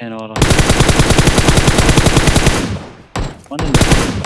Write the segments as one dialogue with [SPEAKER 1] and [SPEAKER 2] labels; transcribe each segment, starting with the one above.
[SPEAKER 1] And order. One in the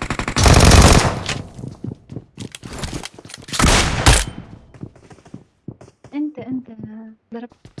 [SPEAKER 2] أنت ضربت.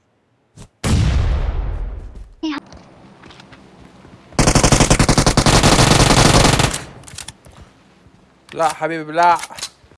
[SPEAKER 3] لا حبيبي لا.